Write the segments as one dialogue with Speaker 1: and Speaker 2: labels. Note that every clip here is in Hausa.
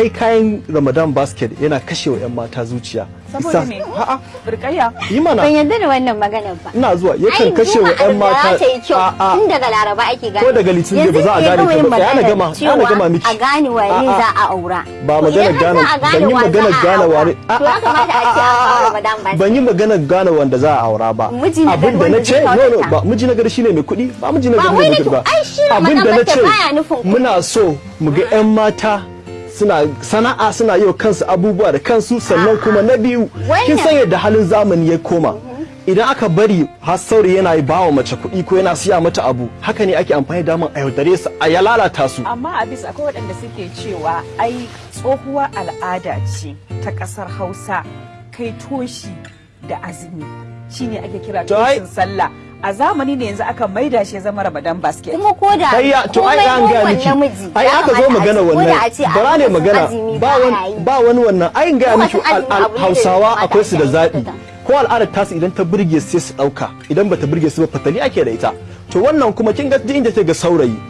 Speaker 1: kai kayan ramadan basket yana kashewa 'yan mata zuciya.
Speaker 2: Saboda
Speaker 1: Isa-
Speaker 2: me?
Speaker 1: A'a.
Speaker 2: Burkayya.
Speaker 1: Yi mana.
Speaker 3: Ban yarda da wannan maganar ba.
Speaker 1: Ina zuwa. Yakan
Speaker 3: Ai,
Speaker 1: kashe wa 'yan mata
Speaker 3: ta yi kyau.
Speaker 1: A'a.
Speaker 3: Tun daga laraba ake gane.
Speaker 1: Ko daga Litinin da ba za a gane ta ba, tsaya na gama, tsaya na gama miki.
Speaker 3: a gane waye za a aura.
Speaker 1: Ba
Speaker 3: To
Speaker 1: magana
Speaker 3: idan har
Speaker 1: gane ban yi
Speaker 3: wa
Speaker 1: magana
Speaker 3: za a
Speaker 1: gane
Speaker 3: aura,
Speaker 1: wani
Speaker 3: to ya kamata a ce an kawo Ramadan ba
Speaker 1: ban yi magana gane wanda za a aura ba.
Speaker 3: Miji na
Speaker 1: abin da na ce no no ba miji na gari shine mai kuɗi ba miji na
Speaker 3: Ba
Speaker 1: gari
Speaker 3: wai
Speaker 1: mai kuɗi ba.
Speaker 3: ai
Speaker 1: abin da na ce muna so mu ga 'yan mata suna sana'a suna yi wa kansu abubuwa da kansu sannan kuma na biyu kin san yadda halin zamani ya koma. Idan aka bari har saurayi yana yi bawa mace kuɗi ko yana siya mata abu haka ne ake amfani da a yaudare su a ya lalata su.
Speaker 2: Amma a bisa akwai waɗanda suke cewa ai tsohuwar al'ada ce ta ƙasar hausa kai toshi da azumi. Shine ake kira toshin sallah. A zamani ne yanzu aka maida shi ya zama ramadan basket.
Speaker 3: Kuma ko da
Speaker 1: to ai an ga miki. ai aka zo magana wannan. bara ne magana. ba wani ba wani wannan. Ai ga miki Hausawa akwai su da
Speaker 3: aikata.
Speaker 1: ko al'adar tasu idan ta burge sai su ɗauka. Idan bata burge su ba fatali ake da ita. To wannan kuma kin ga duk inda ta ga saurayi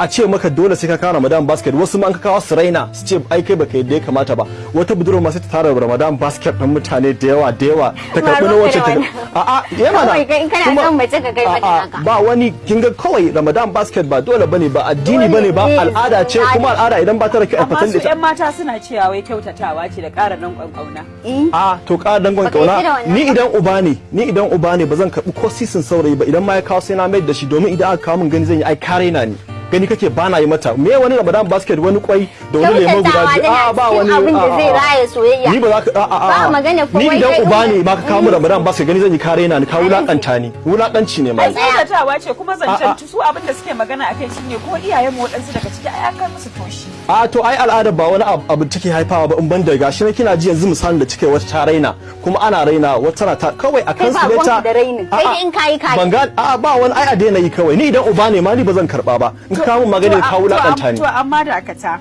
Speaker 1: a ce maka dole sai ka kawo Ramadan basket. Wasu ma an ka kawo su raina su ce ai kai baka yadda ya kamata ba. Wata budurwa ma sai ta tara Ramadan basket ɗin mutane da yawa da yawa. Ta karɓi na wacce
Speaker 3: da
Speaker 1: ta
Speaker 3: wannan.
Speaker 1: a'a ya mana.
Speaker 3: Kawai kai in kana
Speaker 1: kuma- ba wani kin ga kawai Ramadan basket ba dole ba ne
Speaker 3: ba
Speaker 1: addini ba
Speaker 3: ne ba
Speaker 1: al'ada ce kuma
Speaker 3: al'ada.
Speaker 1: idan ba ta da kyau a
Speaker 2: amma
Speaker 1: fatan da ita
Speaker 2: 'yan mata suna cewa wai kyautatawa ce da ƙara nan ƙwanƙwauna
Speaker 3: Eh,
Speaker 1: a to ka dangon
Speaker 3: da ƙauna
Speaker 1: ni idan uba ne ni idan uba ne ba zan karɓi ko sisin saurayi ba. Idan ma ya kawo sai na mai da shi domin idan aka kawo min gani zan yi ai kare na ni. Gani kake ba na yi mata. Me wani ramadan basket wani kwai da wani lemo guda biyu? a ba wani
Speaker 3: abin da zai
Speaker 1: a.
Speaker 3: raya soyayya.
Speaker 1: Ni ba za ka a a a
Speaker 3: Ba magana ko
Speaker 1: ni
Speaker 3: wai
Speaker 1: idan
Speaker 3: kai
Speaker 1: uba ne ma ka kawo ramadan basket gani zan yi kare na ni kawo wulaƙanta ni. Wulakanci ne ma.
Speaker 2: Ai kyautatawa ce kuma zancen su abin da suke magana akai shine ko iyayen mu waɗansu daga ciki ai an kai musu toshi
Speaker 1: a to ai al'adar ba wani abu take haifawa ba in ban da gashi na kina ji yanzu misalin da cike wata ta raina kuma ana raina wata na ta kawai a
Speaker 3: Kai
Speaker 1: kan su
Speaker 3: da rainin. Kai in kayi kayi.
Speaker 1: ban ga a ba wani ai a daina yi kawai. Ni idan uba ne ma ni ba zan karɓa ba. In ka kawo magana ka
Speaker 2: to,
Speaker 1: wulaƙanta ni.
Speaker 2: to amma da akata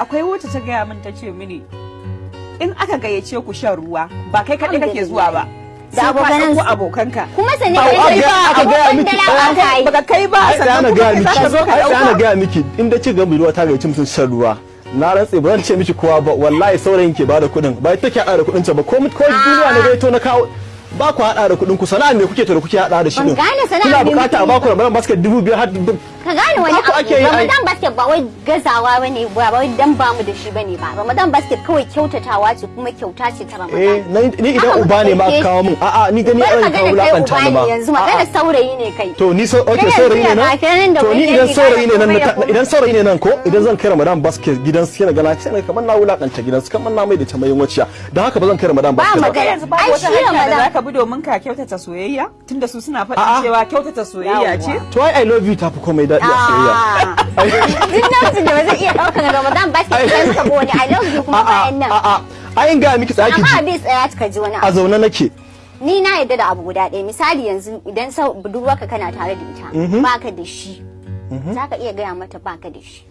Speaker 2: akwai wacce ta gaya min ta ce mini in aka gayyace ku shan ruwa ba kai kaɗai kake zuwa ba.
Speaker 3: Da
Speaker 2: ka
Speaker 3: abokanan su.
Speaker 2: abokanka.
Speaker 3: Kuma sani
Speaker 1: Ba,
Speaker 3: kai
Speaker 1: ga-
Speaker 3: ba
Speaker 1: aka gaya
Speaker 3: abokan
Speaker 1: miki,
Speaker 2: baka kai. Ba sannan kuma zaka zo ka
Speaker 1: ana
Speaker 2: ɗauka.
Speaker 1: gaya miki. In da ci ga ruwa ta gayyaci mutum shan ruwa na rantse ba zan ce miki kowa ba. Wallahi saurayin ke ba da kuɗin. Ba ita ke da kuɗin ta ba. Ko ko duniya ne gaito na kawo ba ku haɗa da kuɗin ku sana'a me kuke to da kuke haɗa da shi
Speaker 3: sana'a
Speaker 1: kuna buƙata a baku ramadan basket dubu biyar har
Speaker 3: ka gane wani abu? ramadan basket ba wai gazawa ba ne ba wai dan ba mu da shi ba ne ba. Ramadan basket kawai kyautatawa ce kuma kyauta ce ta
Speaker 1: eh
Speaker 3: ramadan
Speaker 1: na- ni idan uba ne ma kawo min. A'a ni gani an kawo
Speaker 3: magana kai wulaƙanta
Speaker 1: ni
Speaker 3: ne
Speaker 1: ba.
Speaker 3: yanzu
Speaker 1: A'a.
Speaker 3: magana saurayi ne kai.
Speaker 1: To ni so okay saurayi ne nan?
Speaker 3: da
Speaker 1: to ni idan saurayi ne nan na ta-
Speaker 3: komai da
Speaker 1: idan saurayi ne nan ko idan zan kai Ramadan basket gidan su yana gana sai kamar na wulaƙanta gidan su kamar na mai da ta mayin waciya dan haka ba zan kai Ramadan
Speaker 3: Ba
Speaker 1: basket ba.
Speaker 3: Magana.
Speaker 2: yanzu babu
Speaker 3: Ai,
Speaker 2: wata
Speaker 3: shi
Speaker 2: hanya da zaka bi domin ka kyautata soyayya? Tunda su suna faɗin cewa kyautata soyayya ce?
Speaker 1: To ai I love you tafi komai daɗi. a soyayya
Speaker 3: Duk namijin da ba zai iya ɗaukar Ramadan basket
Speaker 1: Ai.
Speaker 3: ɗin ka wani I love you kuma
Speaker 1: a'a
Speaker 3: bayan nan.
Speaker 1: a'a ai in ga miki tsaki
Speaker 3: Amma
Speaker 1: ji
Speaker 3: abin tsaya ka ji wani
Speaker 1: a
Speaker 3: abu.
Speaker 1: zaune nake
Speaker 3: Ni na yarda da abu guda ɗaya misali yanzu idan sau budurwarka kana tare da ita baka da shi. Za ka iya gaya mata baka da shi.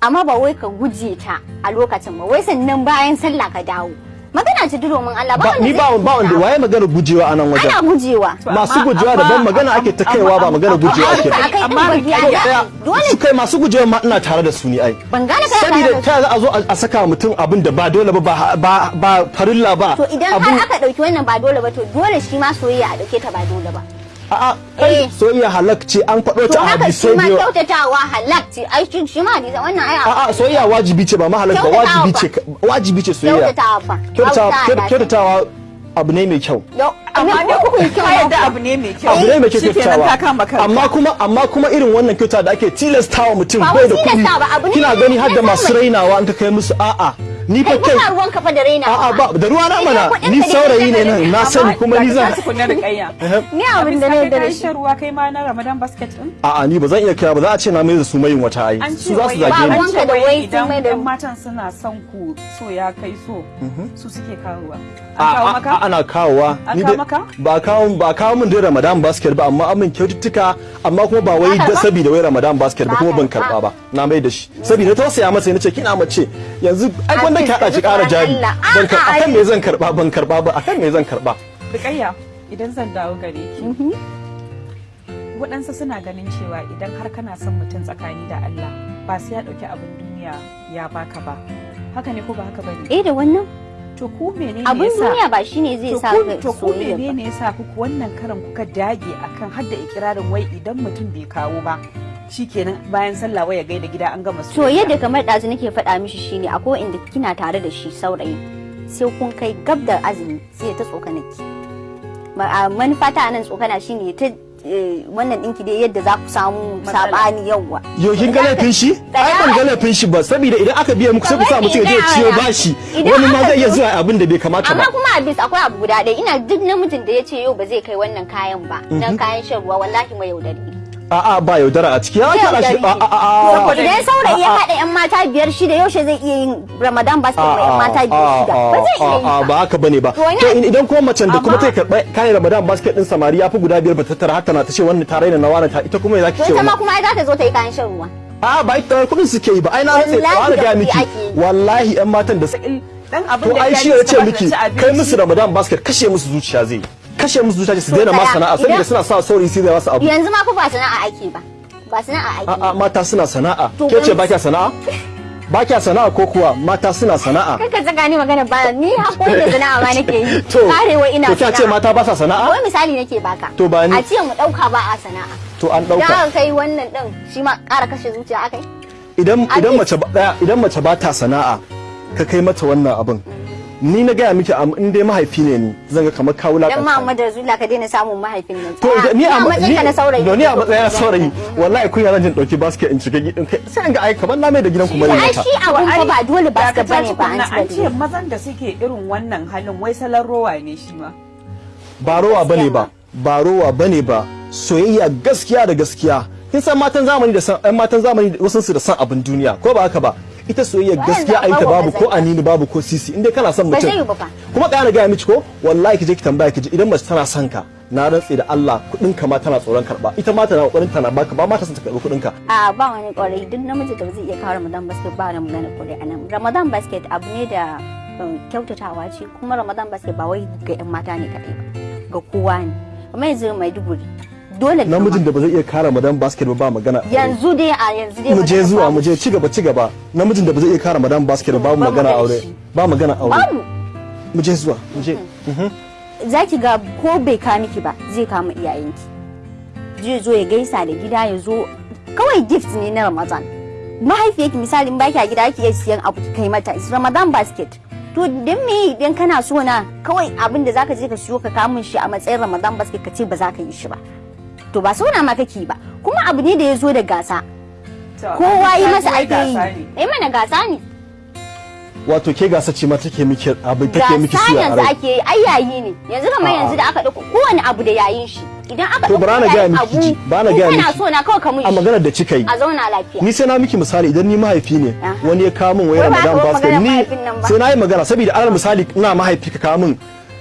Speaker 3: Amma ba wai ka guje ta a lokacin ba wai sannan bayan sallah ka dawo. Magana ce domin Allah ba
Speaker 1: ni
Speaker 3: zai
Speaker 1: ba ba wanda waye magana gujewa a nan
Speaker 3: Ana
Speaker 1: wajen
Speaker 3: gujewa.
Speaker 1: masu gujewa
Speaker 2: amma-
Speaker 1: daban magana ake ta kaiwa ba magana gujewa ake
Speaker 2: Amma
Speaker 3: Dole
Speaker 1: su kai masu gujewa ma ina tare da su ni ai.
Speaker 3: Ban gane tare
Speaker 1: saboda
Speaker 3: da
Speaker 1: ta za a zo a saka mutum abin da ba dole ba ba ba ba farilla ba.
Speaker 3: To idan
Speaker 1: abin
Speaker 3: har aka ɗauki wannan ba dole ba to dole shi ma soyayya a ɗauke ta ba dole ba.
Speaker 1: A'a
Speaker 3: Eh.
Speaker 1: soyayya halak ce an faɗo
Speaker 3: To
Speaker 1: ta a
Speaker 3: haka shi
Speaker 1: hadisai
Speaker 3: ma
Speaker 1: biyu
Speaker 3: kyautatawa halak ce. Ai shi shi ma hadisa wannan ai
Speaker 1: a'a soyayya wajibi ce ba ma halak ba wajibi ce wajibi ce soyayya.
Speaker 3: Kyautatawa fa.
Speaker 1: kyautatawa abu ne mai kyau.
Speaker 3: Yau,
Speaker 2: amma
Speaker 3: me
Speaker 2: dai
Speaker 3: kuka yi kyau
Speaker 2: yadda
Speaker 3: haka?
Speaker 2: abu ne mai kyau.
Speaker 1: Abu ne mai kyau kyautatawa. amma kuma amma kuma irin wannan kyauta da ake tilastawa mutum
Speaker 3: Ba
Speaker 1: bai da kuɗi.
Speaker 3: ne
Speaker 1: kina gani har da masu rainawa an ka kai musu a'a. Ni fa
Speaker 3: Kai ruwan kafa da raina.
Speaker 1: a'a ba da ruwa na mana. ni
Speaker 3: ne
Speaker 1: saurayi ne nan na sani kuma ni zan
Speaker 2: kayya
Speaker 3: Ni abin da na yarda da shi.
Speaker 2: ruwa kai ma na Ramadan basket din
Speaker 1: a'a ni ba zan iya kira ba. Za a ce na mai da su mayin wata ai.
Speaker 2: An
Speaker 1: su za su zage
Speaker 3: Ba
Speaker 1: ni.
Speaker 3: ruwanka da
Speaker 2: wai
Speaker 3: wai sun mai da-
Speaker 2: matan suna son ku so ya kai so su suke kawowa.
Speaker 1: Ana kawowa. Ni
Speaker 2: maka?
Speaker 1: ba kawo ba kawo min dai Ramadan basket ba amma amin kyaututtuka amma kuma ba wai da
Speaker 3: karɓa?
Speaker 1: saboda wai Ramadan basket ba kuma ban
Speaker 3: karɓa?
Speaker 1: karɓa ba. Na mai da shi. Saboda tausaya masa nace kina mace yanzu ai
Speaker 3: A
Speaker 1: wanda ki hada
Speaker 3: ka
Speaker 1: kara jari. Ban kar
Speaker 3: A'a,
Speaker 1: akan me zan karɓa ban karɓa ba. Akan me zan karɓa
Speaker 2: Rukayya idan zan dawo gare ki waɗansu suna ganin cewa idan har kana son mutum tsakani da Allah ba sai ya ɗauki abin duniya duniya ya baka ba. Haka ne ko ba haka ba ne
Speaker 3: eh da wannan.
Speaker 2: To ku menene
Speaker 3: abin duniya ba shine zai sa ka
Speaker 2: to ku menene yasa ku wannan karan kuka dage akan hadda ikirarin wai idan mutum bai kawo ba shikenan bayan sallah waya gaida gida an gama
Speaker 3: to yadda kamar ɗazu nake faɗa mishi shine akwai inda kina tare da shi saurayi sai kun kai gab da azumi sai ta tsokanaki. Ma- a manufa ta nan tsokana shine ta wannan ɗinki dai yadda za ku samu
Speaker 2: Matsala.
Speaker 3: saɓani yawwa
Speaker 1: Yau kin ga laifin shi? Ai ban ga laifin shi ba saboda idan aka biya muku sai ku sa mutum ya je ciyo bashi wani ma zai iya zuwa abin da bai kamata
Speaker 3: amma
Speaker 1: ba.
Speaker 3: kuma a bis akwai abu guda ɗaya ina duk namijin da ya ce yau ba zai kai wannan kayan ba na kayan shan ruwa wallahi mai yaudari.
Speaker 1: A'a ba yaudara a ciki. Ya kira shi.
Speaker 3: Yaudari.
Speaker 1: A a a.
Speaker 2: Saboda-
Speaker 3: idan saurayi ya
Speaker 1: A'a.
Speaker 3: haɗa yan mata biyar shida yaushe zai iya yin ramadan basket wa yan mata biyar shida ba zai iya yi
Speaker 1: ba.
Speaker 3: ba
Speaker 1: haka ba
Speaker 3: ne ba.
Speaker 1: To idan kuma macen da kuma
Speaker 2: Amma-
Speaker 1: ta karɓa kayan ramadan basket din samari ya fi guda biyar ba ta tara haka na ta ce wannan ta raina na wani ta ita kuma ya zaki ce
Speaker 3: ita ma
Speaker 1: wannan?
Speaker 3: kuma ai za ta zo ta yi kayan shan ruwa.
Speaker 1: A ba ita kuɗin suke yi ba. Ai na rantsa
Speaker 3: Wallahi
Speaker 1: tsawon
Speaker 3: da
Speaker 1: ga
Speaker 3: kuɗi
Speaker 1: miki
Speaker 3: yi.
Speaker 1: wallahi yan matan da
Speaker 2: dan abin da
Speaker 1: ya ce miki kai musu ramadan basket kashe musu zuciya zai kashe musu zuciya su daina ma sana'a saboda suna sa saurayi sai da wasu abu.
Speaker 3: Yanzu ma fa ba sana'a ake ba. Ba sana'a ake
Speaker 1: a'a
Speaker 3: ba.
Speaker 1: mata suna sana'a. Ke ce ba kya sana'a? Ba kya sana'a ko kuwa mata suna sana'a?
Speaker 3: Kaka saka ni magana ba ni haƙuri da sana'a ma nake yi.
Speaker 1: To
Speaker 3: karewa ina
Speaker 1: to kya ce
Speaker 3: sana'a.
Speaker 1: mata ba sa sana'a?
Speaker 3: Wai misali nake baka.
Speaker 1: To ba ni-
Speaker 3: a ce mu ɗauka ba a sana'a.
Speaker 1: To an
Speaker 3: da
Speaker 1: ɗauka
Speaker 3: aka kai wannan din shi ma ƙara kashe zuciya akai
Speaker 1: idan
Speaker 3: A
Speaker 1: idan mace idan mace ba ta sana'a ka kai mata wannan abin. Ni na gaya miki am- in dai mahaifi ne ni zan ga kamar kawo
Speaker 3: dan
Speaker 1: lakanta
Speaker 3: Muhammad Rasulullah ka daina samun mahaifin nan.
Speaker 1: To ni a
Speaker 3: matsayin ka na saurayi
Speaker 1: ni a matsayin na saurayi. wallahi kun yana jin ɗauki basket in shiga gidan kai. Sai in ga ai kamar na mai da gidan ku mai
Speaker 3: ai
Speaker 1: mata
Speaker 3: shi fa ba dole ba ka
Speaker 2: Dakata
Speaker 3: ba
Speaker 2: ne ba
Speaker 3: an
Speaker 2: an
Speaker 3: ci
Speaker 2: ce mazan da suke irin wannan halin wai salon rowa ne shi ma.
Speaker 1: Ba rowa ba ne ba ba rowa ba ne ba. Soyayya gaskiya da gaskiya. Kin san matan zamani da san ɗan matan zamani wasu su da san abin duniya ko ba haka ba? Ita soyayya gaskiya a yi ta babu ko anini babu ko sisi inda kana son mutum. Kuma ɗaya na gaya miki ko wallahi ki je ki tambaya ki ji idan mace tana son ka na rantse da Allah kuɗin ka ma tana tsoron karɓa. Ita ma tana ƙoƙarin tana baka ba ma ta son ta karɓi kuɗin ka
Speaker 3: a ba wani ƙwarai duk namiji da zai iya kawo Ramadan basket ba da magana ƙwarai a nan. Ramadan basket abu ne da um, kyautatawa ce kuma Ramadan basket ba wai ga yan mata ne kaɗai ba ga kowa ne. Kuma yanzu Maiduguri dole
Speaker 1: namijin da ba zai iya kara madan basket ba ba magana.
Speaker 3: Yanzu dai a yanzu dai
Speaker 1: mu je zuwa mu je ci gaba ci gaba namijin da ba zai iya kara madan basket ba
Speaker 3: Ba
Speaker 1: magana aure. ba magana aure. Mu. Je zuwa mu je.
Speaker 3: Za ki ga ko bai ka miki ba zai kama iyayenki. Zai zo ya gaisa da gida ya zo. Kawai gift ne na ramadan. Mahaifiyarki misali in baki a gida ki iya siyan abu kai mata. Is ramadan basket. To dan me idan kana so na kawai abin da zaka je ka siyo ka kamun shi a matsayin ramadan basket ka ce ba za ka yi shi ba. To ba sauna ma kake ba kuma abu ne da ya zo da gasa. Kowa yi masa ake yi. eh mana gasa ne.
Speaker 1: Wato ke gasa ce ma take miki abu take miki suya a
Speaker 3: yanzu ake yi ai yayi ne. Yanzu kamar yanzu da aka ɗauko kowane abu da yayin shi. Idan aka
Speaker 1: To, bara na
Speaker 3: yayin
Speaker 1: miki bara na
Speaker 3: kana
Speaker 1: miki.
Speaker 3: so na kawai ka mun
Speaker 1: a
Speaker 3: shi.
Speaker 1: maganar da kika yi.
Speaker 3: A zauna lafiya.
Speaker 1: Ni sai na miki misali idan ni mahaifi ne wani ya kawo min wayar
Speaker 3: ba ba
Speaker 1: basket ni
Speaker 3: ba.
Speaker 1: sai na yi magana saboda alal misali ina mahaifi ka kawo min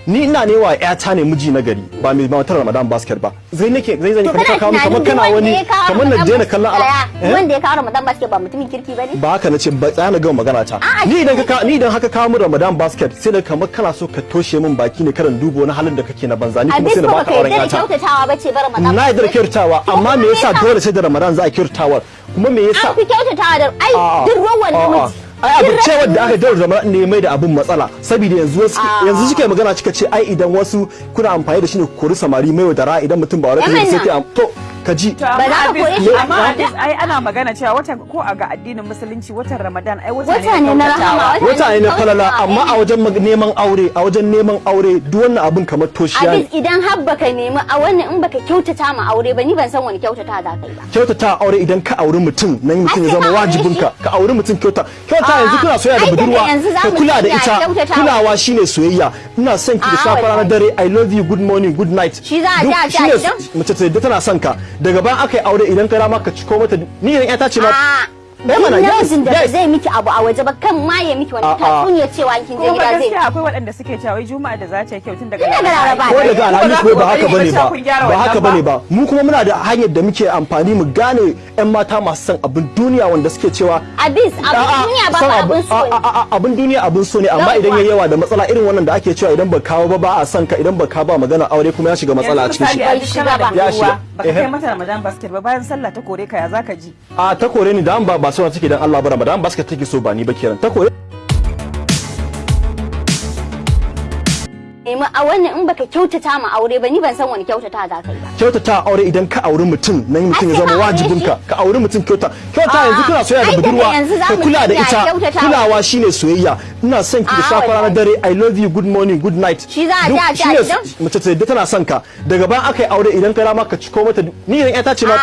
Speaker 1: ni ina ne wa ƴata ne miji na gari ba mai matar ramadan basket ba. Zai nake zai zan ka kawo
Speaker 3: tunanin
Speaker 1: kamar kana wani kamar na daina kallon ala
Speaker 3: ɗaya, wanda ya kawo ramadan basket ba mutumin kirki ba ne
Speaker 1: ba haka nace ba tsaya na gama magana ta. Ni idan ka ni idan haka kawo min ramadan basket sai da kamar kana so ka toshe min baki ne karan duba wani halin da kake na banza ni kuma sai na
Speaker 3: ba
Speaker 1: baka
Speaker 3: ka
Speaker 1: auren
Speaker 3: yarda
Speaker 1: ƴata.
Speaker 3: ramadan
Speaker 1: na yadda da kyautatawa amma me yasa dole sai da ramadan za a kyautatawa? Kuma me yasa?
Speaker 3: An fi kyautatawa da ai duk ruwan namiji.
Speaker 1: Ai abu
Speaker 3: Duk
Speaker 1: ce
Speaker 3: rashin
Speaker 1: wanda aka daura zama ne mai da abun matsala saboda yanzu
Speaker 3: A'a.
Speaker 1: yanzu suke magana cika ce ai idan wasu kuna amfani da shi ne ku kori samari mai wadara idan mutum ba wani sai to ka ji
Speaker 3: Ba za ka
Speaker 2: Abis-
Speaker 3: koye shi
Speaker 2: amma
Speaker 3: a
Speaker 2: Abis, ai ana magana cewa watan ko a ga addinin musulunci watan Ramadan ai wata
Speaker 3: ne na rahama, wata-
Speaker 1: ne na falala amma a wajen neman aure a wajen neman aure duk wannan abun kamar toshiya
Speaker 3: abis
Speaker 1: ne
Speaker 3: idan har baka nemi a wannan in baka kyautata ma aure ba ni ban san wani kyautata za ka yi ba.
Speaker 1: Kyautata aure idan ka auri mutum nan mutum ya zama
Speaker 3: ka aure
Speaker 1: wajibinka. ka auri mutum kyauta. Kyauta
Speaker 3: A'a,
Speaker 1: yanzu kuna soyayya da budurwa
Speaker 3: yanzu za
Speaker 1: ka
Speaker 3: mu
Speaker 1: kula da ita. kulawa shine soyayya. Ina son ki da ranar
Speaker 3: wallahi.
Speaker 1: dare i love you good morning good night.
Speaker 3: Shi za a ji a ji
Speaker 1: mace ta yadda tana son ka. Daga bayan aka yi aure idan ka rama ka ciko mata ni idan ƴata ce ma
Speaker 3: a
Speaker 1: mana, yes,
Speaker 3: namijin da ba zai miki abu a waje ba kan ma ya miki wani tatsuniya cewa kin je
Speaker 2: Kuma
Speaker 3: gida zai
Speaker 2: gaskiya akwai waɗanda suke cewa wai juma'a da za ta yi kyau tun daga
Speaker 3: Tun daga Laraba.
Speaker 1: ko daga alhamis ko ba haka ba
Speaker 2: ne ba.
Speaker 1: ba haka
Speaker 2: ba
Speaker 1: ne ba. mu kuma muna da hanyar da muke amfani mu gane ƴan mata masu son abin duniya wanda suke cewa
Speaker 3: abis abin duniya ba ba abin so
Speaker 1: abin duniya abin so ne amma idan ya yawa da matsala irin wannan da ake cewa idan ba kawo ba ba a son ka idan ba ka ba magana aure kuma ya shiga matsala a cikin shi.
Speaker 3: Ya
Speaker 2: da
Speaker 1: shiga.
Speaker 2: baka
Speaker 1: Ehe.
Speaker 2: kai mata Ramadan basket ba bayan sallah ta kore ka ya zaka ji?
Speaker 1: A ta kore ni da an ba ba sauran take dan Allah ba Ramadan basket take so ba ni ba kiran ta koyi.
Speaker 3: Nemi a wannan in baka kyautata ma aure ba ni ban san wani kyautata za ka yi ba.
Speaker 1: Kyautata aure idan ka auri mutum nan mutum ya zama wajibin ka ka auri mutum kyauta. Kyauta yanzu kuna soyayya da budurwa ka kula da ita. kulawa shine soyayya. Ina son ki da safa ranar
Speaker 3: wallahi.
Speaker 1: dare. I love you. Good morning. Good night.
Speaker 3: Shi za a ji a ji
Speaker 1: mace ta tana son ka. Daga bayan aka yi aure idan ka rama ka ciko mata ni idan ƴata ce ma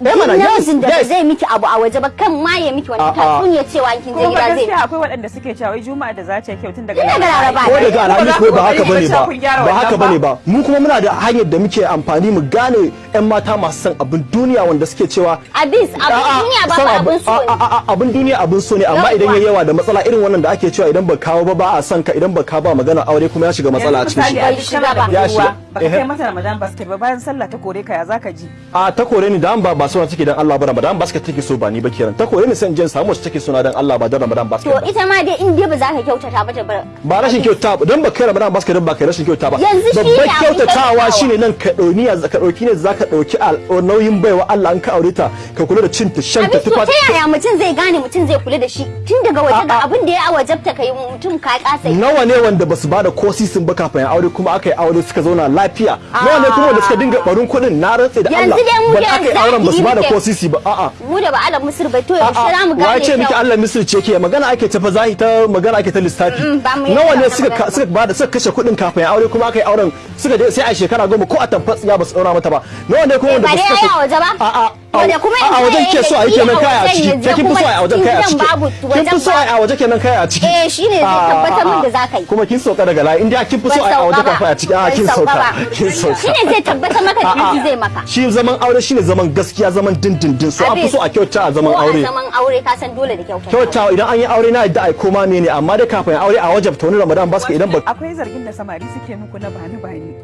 Speaker 1: Eh,
Speaker 3: namijin da zai miki abu a waje ba kan ma ya miki wani tatsuniya cewa in kin je
Speaker 2: kuma
Speaker 3: gida zai
Speaker 2: gaskiya akwai waɗanda suke cewa wai juma'a da za ta yi kyau tun daga
Speaker 3: Tun daga Laraba.
Speaker 1: ko daga alhamis ko ba haka ba ne ba.
Speaker 2: kun gyara
Speaker 1: ba haka
Speaker 2: wannan
Speaker 1: ba ne ba. mu kuma muna da hanyar da muke amfani mu gane yan mata masu son abin duniya wanda suke cewa
Speaker 3: abis abin
Speaker 1: A'a,
Speaker 3: duniya ba
Speaker 1: son
Speaker 3: ba
Speaker 1: abu-
Speaker 3: abin so
Speaker 1: a-
Speaker 3: ne.
Speaker 1: A- a- abin duniya abin so ne amma idan yayi yawa da matsala irin wannan da ake cewa idan ba kawo ba ba a son ka idan ba ka ba magana aure kuma ya shiga matsala a cikin shi.
Speaker 2: misali a duk kana da
Speaker 1: Ya
Speaker 2: budurwa
Speaker 1: shiga.
Speaker 2: baka
Speaker 1: Ehe.
Speaker 2: kai mata ramadan basket ba bayan sallah ta kore ka ya zaka ji?
Speaker 1: A ta kore ni da ba so take dan Allah ba Ramadan basket take so ba ni ba kiran ta kore ni san jin samu wacce take so na dan Allah ba dan Ramadan basket
Speaker 3: to
Speaker 1: ba.
Speaker 3: ita ma dai in dai ba za ka kyautata ba
Speaker 1: ba. Rashin kyauta ba dan ba kai Ramadan basket ba kai rashin kyauta ba.
Speaker 3: Yanzu ne abin
Speaker 1: kyautatawa shine nan ka dauni ya ka ɗauki ne zaka ɗauki nauyin baiwa Allah an ka aure ta ka kula da cin ta shan ta
Speaker 3: to ta yaya mutum zai gane mutum zai kula da shi? Tun daga waje ga abin da ya wajabta kai mutum ka kasa
Speaker 1: nawa ne wanda ba su ba da ko sisin ba kafin aure kuma aka yi aure suka zauna lafiya? Nawa ne kuma wanda suka dinga barin kuɗin? Na rantse da
Speaker 3: Yanzu
Speaker 1: Allah
Speaker 3: dai mu da
Speaker 1: yi auren ba su ba da ko sisi ba a'a.
Speaker 3: mu da ba alam musir bai to yaushe za mu gane
Speaker 1: ce miki Allah misir ce ke? Magana ake ta fa zahi ta magana ake ta lissafi.
Speaker 3: Mm, ba
Speaker 1: nawa ne suka
Speaker 3: magana ba.
Speaker 1: suka ba da suka kashe kuɗin kafin aure kuma aka yi auren? Suka je sai a shekara goma ko a tamfatsi ya ba su daura mata ba. Nawa ne kuma wanda
Speaker 3: ba
Speaker 1: ba su
Speaker 3: dai
Speaker 1: kashe
Speaker 3: ba.
Speaker 1: A'a. A wajen ke so a yi kenan kaya a
Speaker 3: wajen
Speaker 1: ciki.
Speaker 3: yanzu?
Speaker 1: Ke kin fi so a yi a wajen
Speaker 3: kuma
Speaker 1: kaya a
Speaker 3: gidan babu,
Speaker 1: ciki kin fi
Speaker 3: wajen
Speaker 1: so a yi a waje kenan kaya a ciki.
Speaker 3: Eh, shine zai
Speaker 1: Ah,
Speaker 3: tabbatar min da za ka yi.
Speaker 1: kuma kin sauka daga layi. Inda kin fi so a yi a waje kafin a ciki. A kin sauka. Kin sauka.
Speaker 3: shine zai tabbatar maka da miji zai maka.
Speaker 1: Shi zaman aure shine zaman gaskiya zaman dindindin. So an fi
Speaker 3: Abis,
Speaker 1: so a kyauta a zaman aure
Speaker 3: a zaman aure ka san dole da kyauta.
Speaker 1: Kyautawa idan an yi aure na yadda ai koma ne. Amma dai kafin aure a wajabta wani ramadan baska idan ba
Speaker 2: akwai zargin da samari suke muku na bani bani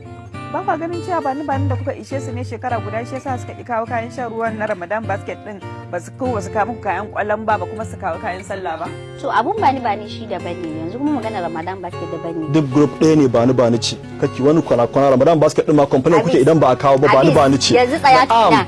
Speaker 2: ba kwa ganin cewa bani bani da kuka ishe su ne shekara guda shi yasa suka ki kawo kayan shan ruwan na ramadan basket din. Ba su kawo su kawo muku kayan ƙwallon ba ba kuma su kawo kayan sallah ba.
Speaker 3: To abun bani bani shi daban ne. Yanzu kuma magana ramadan basket daban ne.
Speaker 1: Duk group ɗaya ne bani bani ce kake wani kwana kwana ramadan basket din ma complain kuke idan ba a kawo ba bani bani ce
Speaker 3: yanzu tsaya tukuna.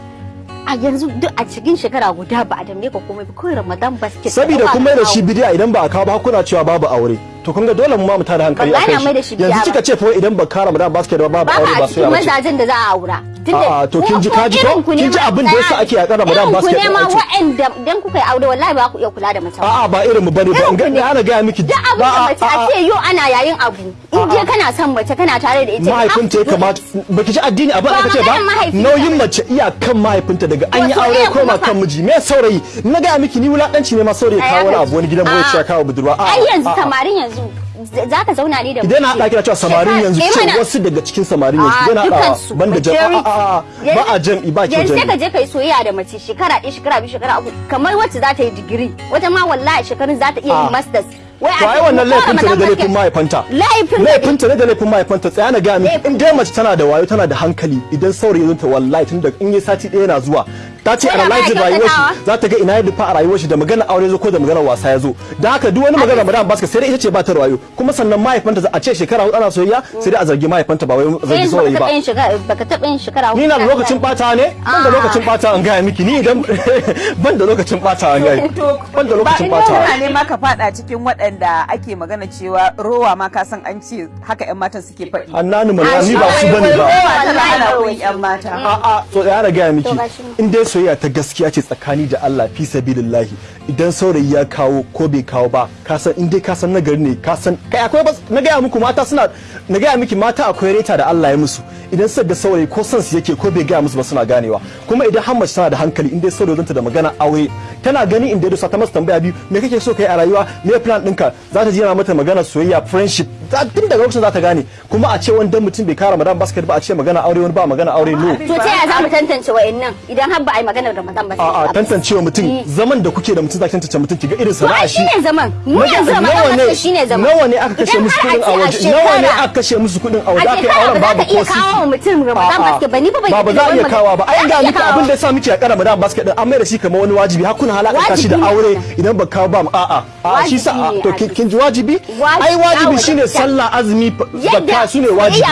Speaker 3: A yanzu duk a cikin shekara guda ba a tambaye ka komai ba. Kawai ramadan basket
Speaker 1: saboda
Speaker 3: ka
Speaker 1: mai da shi bidiya idan ba a kawo ba kuna cewa babu aure. To kun ga dole mu ma mu tada hankali
Speaker 3: da shi bidiya
Speaker 1: yanzu kika ce fa idan ba ka ramadan basket ba
Speaker 3: ba
Speaker 1: aure
Speaker 3: a
Speaker 1: ba
Speaker 3: cikin
Speaker 1: soyayya bace
Speaker 3: mazajen da za a aura.
Speaker 1: A'a, to kin ji kaji ko? Kin ji abin da yasa ake yaƙar Ramadan basket
Speaker 3: ku ne ma wa'anda dan kuka yi aure wallahi ba ku iya kula da mace
Speaker 1: a'a ba irin mu ba
Speaker 3: ne ba.
Speaker 1: Ga ana ga miki
Speaker 3: duk abin da mace a ce yau ana yayin abu in je kana son mace kana tare da ita
Speaker 1: mahaifinta ya kamata baki ji addini abin aka ce ba? nauyin mace iyakan mahaifinta daga an yi aure koma kan miji. Me saurayi? Na ga miki ni wulakanci ne ma saurayi. Kawo wani abu wani gidan ɓoye ya kawo budurwa. A'a,
Speaker 3: ai yanzu
Speaker 1: a'a.
Speaker 3: samarin yanzu. Za ka zauna ne da
Speaker 1: idan na haɗa kina cewa samarin yanzu ce wasu daga cikin samarin yanzu idan na haɗa
Speaker 3: dukansu
Speaker 1: banda jam
Speaker 3: majority.
Speaker 1: a'a a'a ba a jam'i ba kyau
Speaker 3: yanzu sai ka je ka yi soyayya da mace shekara ɗaya shekara biyu shekara uku kamar wacce za ta yi digiri wata ma wallahi shekarun za ta iya
Speaker 1: Ah.
Speaker 3: yin masters wai
Speaker 1: wannan laifinta ne da laifin mahaifanta
Speaker 3: laifin
Speaker 1: laifinta ne da laifin mahaifanta tsaya na
Speaker 3: Laifin-
Speaker 1: in dai mace tana da wayo tana da hankali idan saurayi zanta wallahi tun da in yi sati ɗaya na zuwa ta ce
Speaker 3: Wala
Speaker 1: analyze rayuwar shi za ta ga ina ya dufa a rayuwar shi da magana aure zo ko da magana wasa ya zo. Da haka duk wani magana Ramadan baska sai dai ita ce ba ta da wayo kuma sannan mahaifanta za a ce shekara huɗu ana soyayya sai dai a zargi mahaifanta ba wai zargi
Speaker 3: yanzu
Speaker 1: saurayi
Speaker 3: baka
Speaker 1: ba.
Speaker 3: taɓa yin shekara baka taɓa yin shekara
Speaker 1: ni na da lokacin bata ne? Ban da
Speaker 3: Ah.
Speaker 1: lokacin bata an gaya miki. Ni idan ban da lokacin bata an gaya ban da
Speaker 2: ba
Speaker 1: lokacin
Speaker 2: in
Speaker 1: bata
Speaker 2: kana ne ma ka fada cikin waɗanda ake magana cewa rowa ma ka san an ce haka yan matan suke faɗi.
Speaker 1: Annani malama ni ba su ba
Speaker 2: ne ba.
Speaker 3: rowa
Speaker 2: ana yan mata.
Speaker 1: A'a so ya na gaya miki. In dai soyayya ta gaskiya ce tsakani da Allah fi sabilillahi. Idan saurayi ya kawo ko bai kawo ba ka san in dai ka san nagari ne ka san kai akwai na gaya muku mata suna na gaya miki mata akwai reta da Allah ya musu. Idan ga saurayi ko son su yake ko bai gaya musu ba suna ganewa. Kuma idan har mace tana da hankali in dai saurayi zanta da magana aure tana gani in dai ta masa tambaya biyu me kake so kai a rayuwa? Me plan ɗinka? Za ta ji yana mata magana soyayya friendship. Za- tun daga lokacin za ta gane. Kuma a ce wani dan mutum bai kara madan basket ba a ce magana aure wani ba magana aure no.
Speaker 3: To ta yaya za mu tantance wa'annan idan har ba a yi maganar ramadan ba
Speaker 1: a'a tantancewa mutum
Speaker 3: Eh.
Speaker 1: zaman da kuke da mutum zaki tantance mutum kiga irin
Speaker 3: to
Speaker 1: sana'a shi.
Speaker 3: shine zaman. Mu yanzu
Speaker 1: ne
Speaker 3: basket shine zaman.
Speaker 1: nawa ne aka kashe musu
Speaker 3: a
Speaker 1: kuɗin a waje? nawa ne aka kashe musu kuɗin a waje
Speaker 3: a
Speaker 1: aka yi
Speaker 3: shekara
Speaker 1: auren babu ko
Speaker 3: kawo
Speaker 1: sisi.
Speaker 3: mutum ramadan
Speaker 1: A'a.
Speaker 3: basket ba ni
Speaker 1: ba ba za a iya kawo ba. Ai ga miki abin da yasa miki a kara madan basket din an mai da shi kamar wani wajibi. Har kuna halaka shi da aure idan ba kawo ba mu. A'a. A'a shi sa to kin ji wajibi? Ai wajibi shine sallah azumi zakka
Speaker 3: su ne wajibi.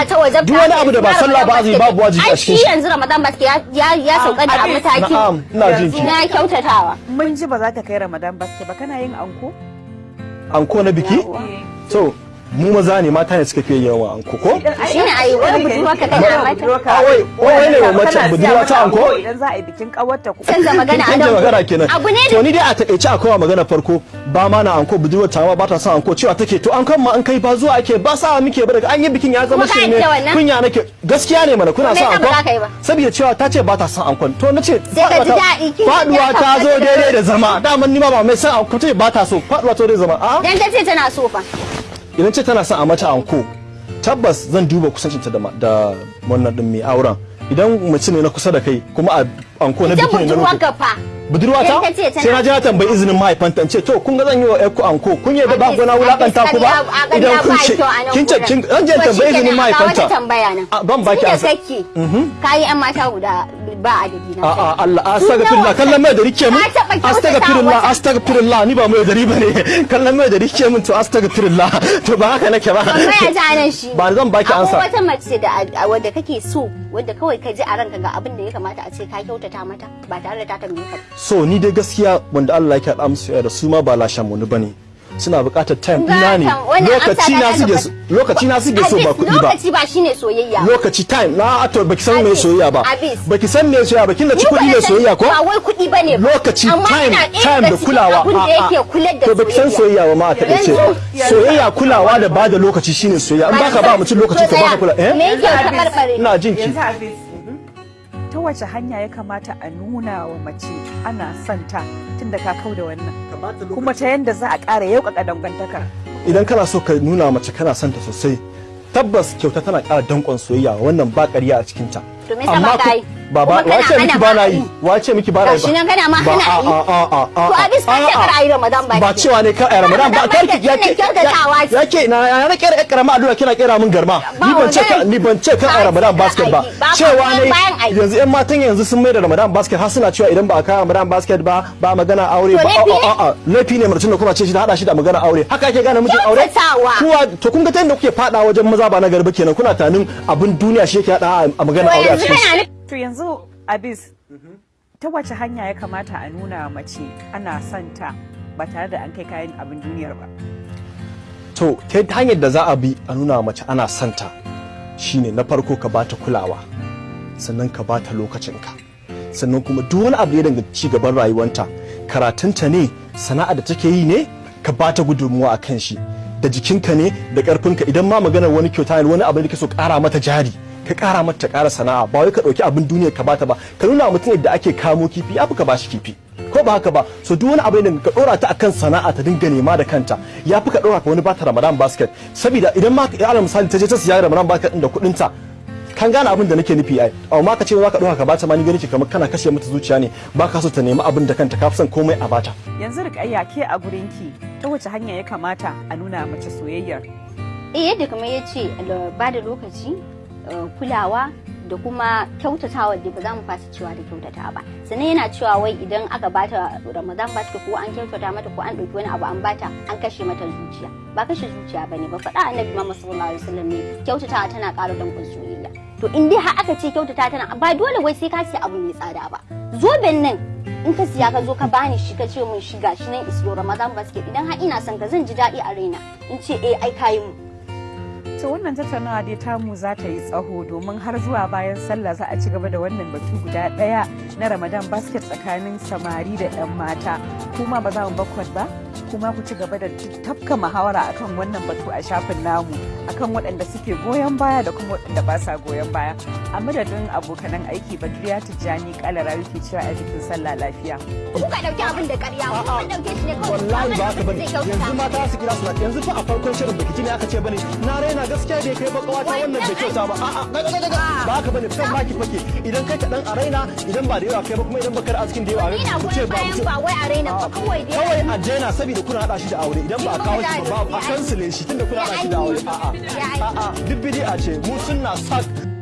Speaker 1: duk wani abu da ba sallah ba
Speaker 3: Ramadan
Speaker 1: azumi babu wajibi
Speaker 3: ai
Speaker 1: a cikin
Speaker 3: shi
Speaker 1: shi.
Speaker 3: yanzu ramadan basket ya ya sauka da baki
Speaker 1: Na'am, ina jin ki.
Speaker 3: na kyautatawa.
Speaker 2: Mun ji ba za ta kai ramadan basket ba. Kana yin anko?
Speaker 1: Anko na biki? So mu maza ne mata ne suka fiye yawan anko ko?
Speaker 3: Shine ayi wani budurwa ka kana mata?
Speaker 1: Ah, wai wai ne wa mace budurwa ta anko?
Speaker 2: idan za a yi bikin kawarta ku?
Speaker 3: Canza magana a nan
Speaker 1: magana kenan.
Speaker 3: Abu ne
Speaker 1: to ni dai a taƙaice akwai magana farko. Ba ma na anko budurwar ta ba ta son anko cewa take. To an kan ma an kai ba zuwa ake ba sa muke ba daga an yi bikin ya zama shi ne kunya nake. Gaskiya ne mana kuna son
Speaker 3: yi
Speaker 1: anko saboda cewa ta ce ba ta son ankon. To nace
Speaker 3: faɗuwa
Speaker 1: ta zo daidai da zama. Daman ni ma ba mai son anko ce ba ta so faɗuwa ta daidai da zama. A
Speaker 3: dan ta ce tana so fa.
Speaker 1: Idan ce tana son a mata anko tabbas zan duba kusancinta da wannan din mai auren. Idan mace ne na kusa da kai kuma a anko na biki ne na rufe.
Speaker 3: Ka fa
Speaker 1: budurwa ta
Speaker 3: Idan ta ce tana-
Speaker 1: sai na je na tambayi izinin mahaifanta in ce to kun ga zan yi wa ƴarku anko kun yi da ba
Speaker 3: Abis-
Speaker 1: gona wulaƙanta ku ba idan kun ce kin ce kin an je tambayi izinin mahaifanta. ban baki ansa
Speaker 3: kake kayi yan mata guda ba adadi na
Speaker 1: a a
Speaker 3: sani.
Speaker 1: Allah astaghfirullah kallon mai da riƙe mun. astaghfirullah astaghfirullah ni ba mai da riba ne. Kallon mai da riƙe mun to astaghfirullah. To ba haka nake ba.
Speaker 3: Tambaya ta nan shi.
Speaker 1: Ba zan baki ansa.
Speaker 3: akwai wata mace da wadda kake so wadda kawai ka ji a ranka ga abin da ya kamata a ce ka kyautata mata ba tare da ta tambaye ka.
Speaker 1: So ni dai gaskiya wanda Allah yake haɗa musu da su ma ba lashen mu ba ne. Suna buƙatar time. Ɗina ne? Lokaci na suke
Speaker 3: daga-
Speaker 1: so lokaci na suke so ba kuɗi ba.
Speaker 3: Lokaci ba shine soyayya. Ba.
Speaker 1: lokaci time. Na to baki san me soyayya ba. baki san me soyayya ba. Kin da ci kuɗi ne soyayya ko?
Speaker 3: ba wai kuɗi ba ne ba.
Speaker 1: lokaci time
Speaker 3: ina
Speaker 1: time da kulawa.
Speaker 3: abin da
Speaker 1: a- a-
Speaker 3: yake kular da
Speaker 1: to baki san soyayya. ba ma a taƙaice
Speaker 3: Yanzu-
Speaker 1: soyayya kulawa da ba da lokaci shine soyayya. In baka ba mutum lokaci to baka kula.
Speaker 3: Me
Speaker 1: eh ina jin
Speaker 2: wace hanya ya kamata a nuna wa mace ana son ta tun da ka kau da wannan. Kuma ta yanda za a ƙara yauƙaƙa dangantakar
Speaker 1: idan kana so ka nuna mace kana son ta sosai tabbas kyauta tana ƙara danƙon soyayya wannan ba ƙarya a cikin ta
Speaker 3: Ba
Speaker 1: ba ba
Speaker 3: kana
Speaker 1: wace miki
Speaker 3: hana
Speaker 1: ba na
Speaker 3: ba
Speaker 1: yi wace miki ba na yi
Speaker 3: Gashi nan kana ma
Speaker 1: Ba-
Speaker 3: hana
Speaker 1: a-
Speaker 3: yi.
Speaker 1: a- a- a- a-
Speaker 3: To Abis ka ce
Speaker 1: a- a-
Speaker 3: kar a yi Ramadan ba
Speaker 1: ba cewa ne kar a yi Ramadan ba. Kar
Speaker 3: ba
Speaker 1: ki
Speaker 3: ke shine kyautatawa ce.
Speaker 1: yake na na na kera karama addu'a kina kera min garma.
Speaker 3: Ba
Speaker 1: ni ban ce ni ban ce kan a yi Ramadan
Speaker 3: Ba
Speaker 1: basket ba.
Speaker 3: Ba
Speaker 1: cewa ne yanzu yan matan yanzu sun mai da Ramadan basket har suna cewa idan ba a kawo Ramadan basket ba ba magana aure ba. a a a laifi ne mutum da kuma ce shi da hada shi da magana aure. Haka ake gane mijin aure? Kuwa to kun ga ta yadda kuke fada wajen maza ba na garba kenan. Kuna tanin abin duniya shi yake hada a magana aure a cikin
Speaker 2: to yanzu Abis ta wace hanya ya kamata a nuna mace ana son ta ba tare da an kai kayan abin duniyar ba?
Speaker 1: To ta hanyar da za a bi a nuna mace ana santa shine na farko ka bata kulawa sannan ka bata lokacinka. Sannan kuma duk wani abu ya danganci ci gaban rayuwanta karatunta ne sana'a da take yi ne ka bata gudunmuwa a kan shi. Da jikinka ne da karfinka idan ma maganar wani kyauta ne wani abu da kake so kara mata jari ka kara mata ta kara sana'a. Ba wai ka ɗauki abin duniya ka bata ba. Ka nuna wa mutum yadda ake kamo kifi ya fi ka bashi kifi. Ko ba haka ba? So duk wani abu da ka dora ta akan sana'a ta dinga nema da kanta ya fi ka dora ka wani bata Ramadan basket. Saboda idan ma ya alal misali ta je ta siya Ramadan basket din da kuɗin ta kan gane abin da nake nufi ai. Amma ka ce za ka dora ka bata ma ni gani ke kamar kana kashe mata zuciya ne. Ba ka so ta nemi abin da kanta ka fi son komai a bata
Speaker 2: yanzu rikayya ke a gurinki ta wace hanya ya kamata a nuna mace soyayyar?
Speaker 3: Eh yadda kamar ya ce ba da lokaci kulawa da kuma kyautatawa da ba za mu fasa cewa da kyautata ba. Sannan yana cewa wai idan aka bata ramadan basket ko an kyautata mata ko an ɗauki wani abu an bata an kashe mata zuciya. Ba kashe zuciya ba ne ba faɗa annabi muhammad sallallahu alaihi wasallam ne kyautatawa tana ƙara danƙon soyayya. To in dai har aka ce kyautata tana ba dole wai sai ka siya abu mai tsada ba. Zoben nan in ka siya ka zo ka bani shi ka ce mun shi nan is your ramadan basket. Idan har ina son ka zan ji daɗi a raina. In ce eh ai kayi mu
Speaker 2: to wannan tattaunawa dai tamu za ta yi tsaho domin har zuwa bayan sallah za a ci gaba da wannan batu guda ɗaya na ramadan basket tsakanin samari da 'yan mata. Kuma ba za mu bakwat ba kuma ku ci gaba da tafka muhawara akan wannan batu a shafin namu akan waɗanda suke goyon baya da kuma waɗanda ba sa goyon baya. A madadin abokanan aiki badriya tijjani kalara ke cewa a bikin sallah lafiya.
Speaker 3: Kuka ɗauki abin da ƙarya kun ɗauke shi ne kawai.
Speaker 1: Wallahi ba haka
Speaker 3: ba ne.
Speaker 1: yanzu mata su kira su yanzu fa a farkon shirin baki ne aka ce ba ne na raina gaskiya bai kai bakawa ta wannan bai kyauta ba. A'a ba haka ba ne kan baki fake. Idan kai ka dan a raina idan ba da yawa kai ba kuma idan baka da askin da yawa
Speaker 3: ina
Speaker 1: ku ce ba
Speaker 3: bayan ba wai a raina ba kawai dai
Speaker 1: kawai a daina saboda kuna hada shi da aure. Idan ba a kawo shi ba ba a kansile shi tunda kuna hada shi da aure. a'a a'a. duk bid'a ce mu sunna sak.